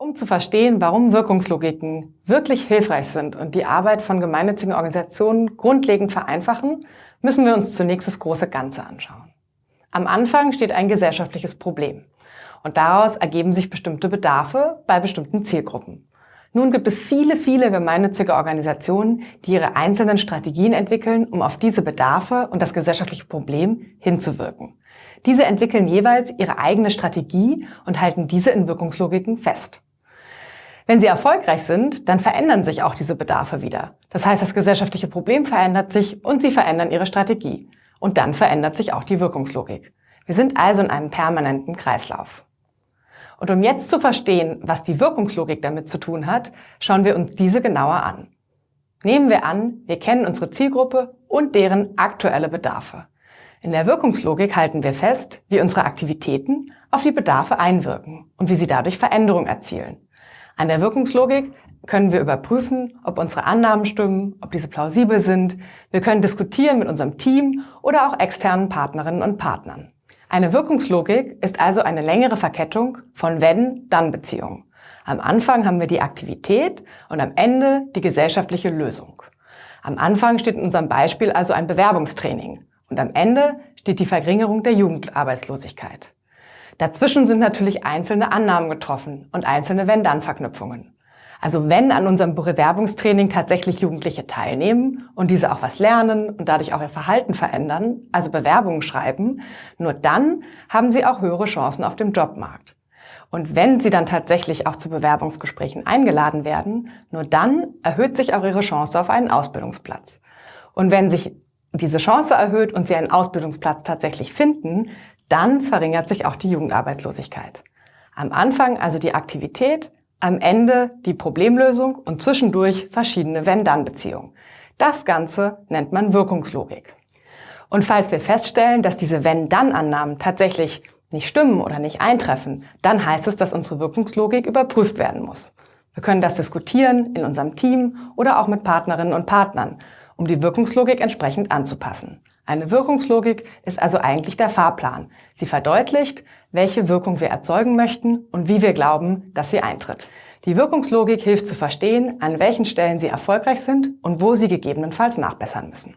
Um zu verstehen, warum Wirkungslogiken wirklich hilfreich sind und die Arbeit von gemeinnützigen Organisationen grundlegend vereinfachen, müssen wir uns zunächst das große Ganze anschauen. Am Anfang steht ein gesellschaftliches Problem und daraus ergeben sich bestimmte Bedarfe bei bestimmten Zielgruppen. Nun gibt es viele, viele gemeinnützige Organisationen, die ihre einzelnen Strategien entwickeln, um auf diese Bedarfe und das gesellschaftliche Problem hinzuwirken. Diese entwickeln jeweils ihre eigene Strategie und halten diese in Wirkungslogiken fest. Wenn sie erfolgreich sind, dann verändern sich auch diese Bedarfe wieder. Das heißt, das gesellschaftliche Problem verändert sich und sie verändern ihre Strategie. Und dann verändert sich auch die Wirkungslogik. Wir sind also in einem permanenten Kreislauf. Und um jetzt zu verstehen, was die Wirkungslogik damit zu tun hat, schauen wir uns diese genauer an. Nehmen wir an, wir kennen unsere Zielgruppe und deren aktuelle Bedarfe. In der Wirkungslogik halten wir fest, wie unsere Aktivitäten auf die Bedarfe einwirken und wie sie dadurch Veränderung erzielen. An der Wirkungslogik können wir überprüfen, ob unsere Annahmen stimmen, ob diese plausibel sind. Wir können diskutieren mit unserem Team oder auch externen Partnerinnen und Partnern. Eine Wirkungslogik ist also eine längere Verkettung von Wenn-Dann-Beziehungen. Am Anfang haben wir die Aktivität und am Ende die gesellschaftliche Lösung. Am Anfang steht in unserem Beispiel also ein Bewerbungstraining und am Ende steht die Verringerung der Jugendarbeitslosigkeit. Dazwischen sind natürlich einzelne Annahmen getroffen und einzelne Wenn-Dann-Verknüpfungen. Also wenn an unserem Bewerbungstraining tatsächlich Jugendliche teilnehmen und diese auch was lernen und dadurch auch ihr Verhalten verändern, also Bewerbungen schreiben, nur dann haben sie auch höhere Chancen auf dem Jobmarkt. Und wenn sie dann tatsächlich auch zu Bewerbungsgesprächen eingeladen werden, nur dann erhöht sich auch ihre Chance auf einen Ausbildungsplatz. Und wenn sich diese Chance erhöht und sie einen Ausbildungsplatz tatsächlich finden, dann verringert sich auch die Jugendarbeitslosigkeit. Am Anfang also die Aktivität, am Ende die Problemlösung und zwischendurch verschiedene Wenn-Dann-Beziehungen. Das Ganze nennt man Wirkungslogik. Und falls wir feststellen, dass diese Wenn-Dann-Annahmen tatsächlich nicht stimmen oder nicht eintreffen, dann heißt es, dass unsere Wirkungslogik überprüft werden muss. Wir können das diskutieren in unserem Team oder auch mit Partnerinnen und Partnern, um die Wirkungslogik entsprechend anzupassen. Eine Wirkungslogik ist also eigentlich der Fahrplan. Sie verdeutlicht, welche Wirkung wir erzeugen möchten und wie wir glauben, dass sie eintritt. Die Wirkungslogik hilft zu verstehen, an welchen Stellen sie erfolgreich sind und wo sie gegebenenfalls nachbessern müssen.